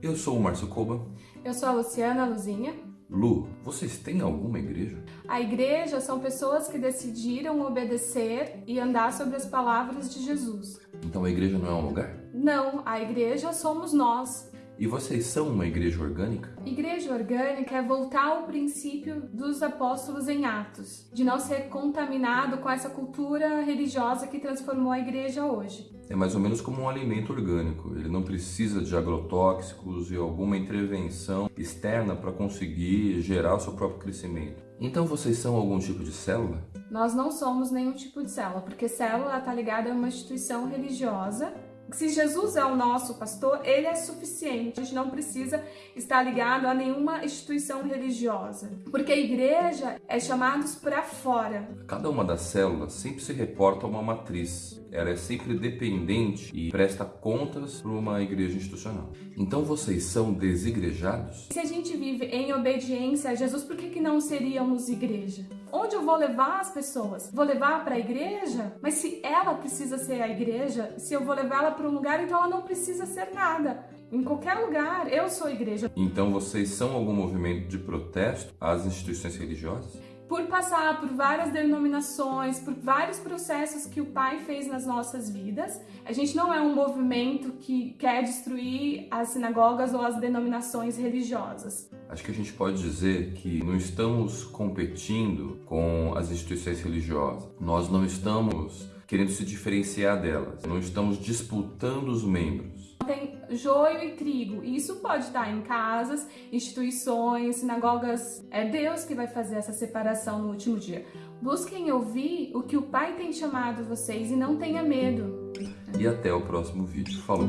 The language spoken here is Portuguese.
Eu sou o Márcio Koba. Eu sou a Luciana Luzinha. Lu, vocês têm alguma igreja? A igreja são pessoas que decidiram obedecer e andar sobre as palavras de Jesus. Então a igreja não é um lugar? Não, a igreja somos nós. E vocês são uma igreja orgânica? Igreja orgânica é voltar ao princípio dos apóstolos em Atos, de não ser contaminado com essa cultura religiosa que transformou a igreja hoje. É mais ou menos como um alimento orgânico. Ele não precisa de agrotóxicos e alguma intervenção externa para conseguir gerar o seu próprio crescimento. Então vocês são algum tipo de célula? Nós não somos nenhum tipo de célula, porque célula está ligada a uma instituição religiosa se Jesus é o nosso pastor, ele é suficiente. A gente não precisa estar ligado a nenhuma instituição religiosa, porque a igreja é chamados para fora. Cada uma das células sempre se reporta a uma matriz. Ela é sempre dependente e presta contas para uma igreja institucional. Então vocês são desigrejados? Se a gente vive em obediência a Jesus, por que, que não seríamos igreja? Onde eu vou levar as pessoas? Vou levar para a igreja? Mas se ela precisa ser a igreja, se eu vou levá-la para um lugar, então ela não precisa ser nada. Em qualquer lugar, eu sou igreja. Então vocês são algum movimento de protesto às instituições religiosas? Por passar por várias denominações, por vários processos que o Pai fez nas nossas vidas. A gente não é um movimento que quer destruir as sinagogas ou as denominações religiosas. Acho que a gente pode dizer que não estamos competindo com as instituições religiosas. Nós não estamos querendo se diferenciar delas. Não estamos disputando os membros. Tem joio e trigo. Isso pode estar em casas, instituições, sinagogas. É Deus que vai fazer essa separação no último dia. Busquem ouvir o que o Pai tem chamado vocês e não tenha medo. E até o próximo vídeo. Falou!